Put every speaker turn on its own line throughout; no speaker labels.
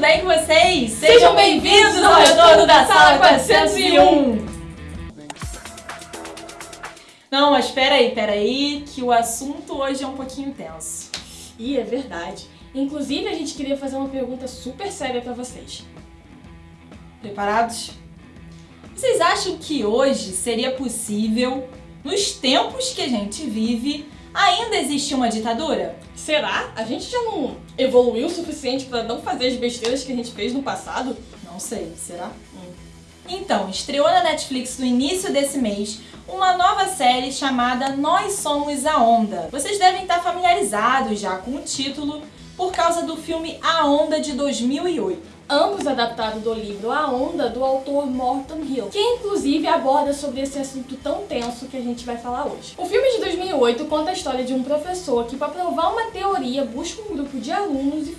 tudo bem com vocês? Sejam bem-vindos ao retorno da Sala 401! Não, mas peraí, peraí, que o assunto hoje é um pouquinho tenso.
Ih, é verdade. Inclusive, a gente queria fazer uma pergunta super séria pra vocês.
Preparados? Vocês acham que hoje seria possível, nos tempos que a gente vive, ainda existir uma ditadura?
Será? A gente já não evoluiu o suficiente pra não fazer as besteiras que a gente fez no passado?
Não sei, será? Hum. Então, estreou na Netflix no início desse mês uma nova série chamada Nós Somos a Onda. Vocês devem estar familiarizados já com o título por causa do filme A Onda de 2008
ambos adaptados do livro A Onda, do autor Morton Hill, que inclusive aborda sobre esse assunto tão tenso que a gente vai falar hoje. O filme de 2008 conta a história de um professor que, para provar uma teoria, busca um grupo de alunos e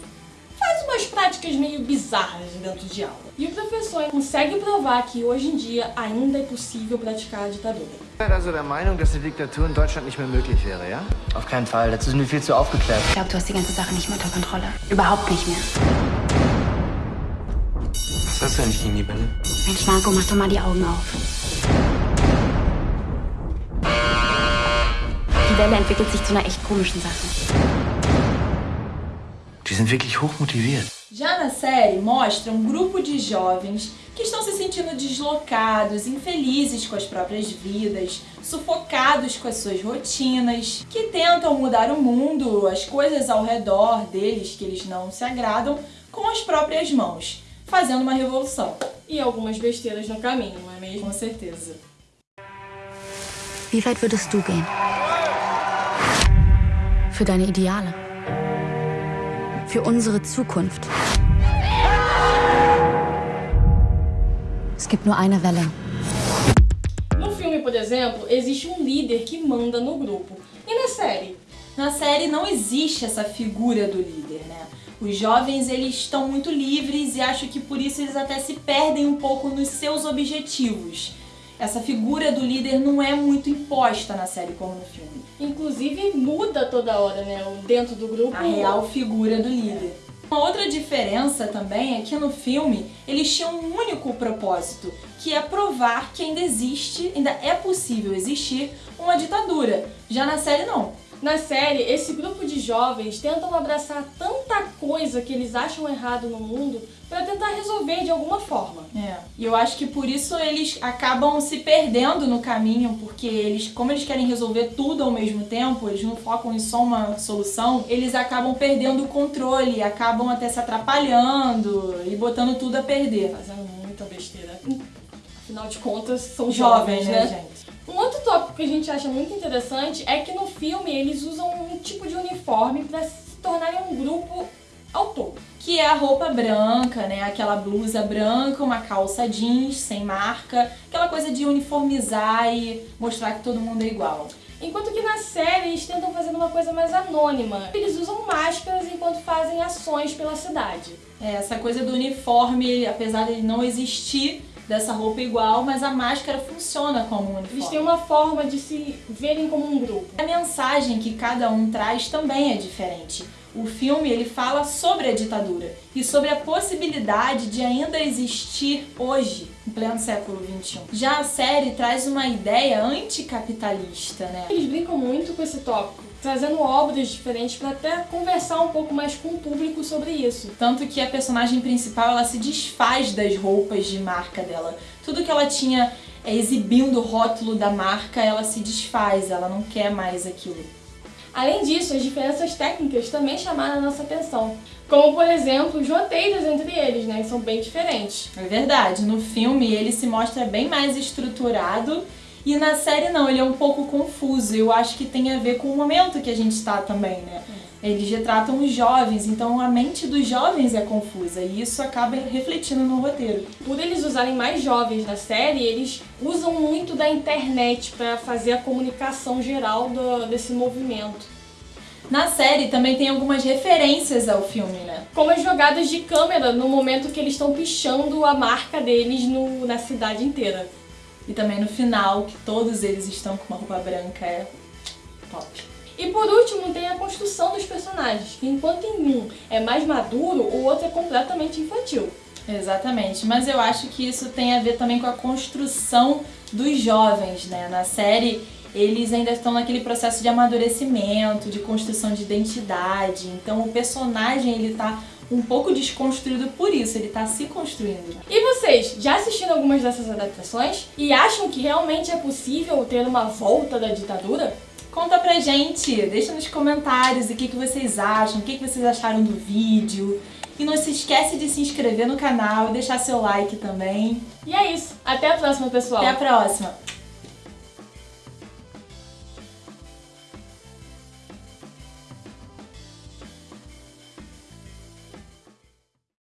faz umas práticas meio bizarras dentro de aula. E o professor consegue provar que hoje em dia ainda é possível praticar a ditadura.
also der Meinung, dass die Diktatur in Deutschland nicht mehr möglich wäre, ja?
Auf keinen Fall, dazu sind wir viel zu aufgeklärt.
Ich glaube, du hast die ganze Sache nicht mehr unter Kontrolle. Überhaupt nicht mehr.
Was hast du eigentlich gegen die Bälle?
Mensch, Marco, mach doch mal die Augen auf. Die Welle entwickelt sich zu einer echt komischen Sache.
Die sind wirklich hochmotiviert.
Já na série, mostra um grupo de jovens que estão se sentindo deslocados, infelizes com as próprias vidas, sufocados com as suas rotinas, que tentam mudar o mundo, as coisas ao redor deles que eles não se agradam, com as próprias mãos fazendo uma revolução.
E algumas besteiras no caminho, não é mesmo?
Com certeza.
Wie weit würdest du gehen? Für deine Ideale? Für unsere Zukunft? Es gibt nur eine Welle.
No filme, por exemplo, existe um líder que manda no grupo. E na série?
Na série não existe essa figura do líder, né? Os jovens eles estão muito livres e acho que por isso eles até se perdem um pouco nos seus objetivos. Essa figura do líder não é muito imposta na série como no filme.
Inclusive muda toda hora, né? Dentro do grupo.
A real figura do líder. Uma outra diferença também é que no filme eles tinham um único propósito, que é provar que ainda existe, ainda é possível existir uma ditadura. Já na série não.
Na série, esse grupo de jovens tentam abraçar tanta coisa que eles acham errado no mundo para tentar resolver de alguma forma.
É. E eu acho que por isso eles acabam se perdendo no caminho, porque eles, como eles querem resolver tudo ao mesmo tempo, eles não focam em só uma solução, eles acabam perdendo o controle, acabam até se atrapalhando e botando tudo a perder.
Fazendo muita besteira. Afinal de contas, são
jovens,
jovens
né,
né?
gente?
Um outro tópico que a gente acha muito interessante é que no filme eles usam um tipo de uniforme para se tornarem um grupo ao todo.
Que é a roupa branca, né? Aquela blusa branca, uma calça jeans sem marca, aquela coisa de uniformizar e mostrar que todo mundo é igual.
Enquanto que na série eles tentam fazer uma coisa mais anônima. Eles usam máscaras enquanto fazem ações pela cidade.
É, essa coisa do uniforme, apesar de não existir, dessa roupa igual, mas a máscara funciona como um uniforme.
Eles têm uma forma de se verem como um grupo.
A mensagem que cada um traz também é diferente. O filme ele fala sobre a ditadura e sobre a possibilidade de ainda existir hoje, em pleno século XXI. Já a série traz uma ideia anticapitalista, né?
Eles brincam muito com esse tópico trazendo obras diferentes para até conversar um pouco mais com o público sobre isso.
Tanto que a personagem principal ela se desfaz das roupas de marca dela. Tudo que ela tinha é, exibindo o rótulo da marca, ela se desfaz, ela não quer mais aquilo.
Além disso, as diferenças técnicas também chamaram a nossa atenção. Como, por exemplo, os roteiros entre eles, né? Que são bem diferentes.
É verdade. No filme, ele se mostra bem mais estruturado e na série não, ele é um pouco confuso. Eu acho que tem a ver com o momento que a gente está também, né? Eles retratam os jovens, então a mente dos jovens é confusa e isso acaba refletindo no roteiro.
Por eles usarem mais jovens na série, eles usam muito da internet para fazer a comunicação geral do, desse movimento.
Na série também tem algumas referências ao filme, né?
Como as jogadas de câmera no momento que eles estão pichando a marca deles no, na cidade inteira.
E também no final, que todos eles estão com uma roupa branca, é top.
E por último, tem a construção dos personagens, que enquanto em um é mais maduro, o outro é completamente infantil.
Exatamente, mas eu acho que isso tem a ver também com a construção dos jovens, né? Na série, eles ainda estão naquele processo de amadurecimento, de construção de identidade. Então, o personagem ele tá um pouco desconstruído por isso, ele tá se construindo.
E vocês, já assistiram algumas dessas adaptações? E acham que realmente é possível ter uma volta da ditadura?
Conta pra gente, deixa nos comentários o que, que vocês acham, o que, que vocês acharam do vídeo. E não se esquece de se inscrever no canal e deixar seu like também.
E é isso. Até a próxima, pessoal.
Até a próxima!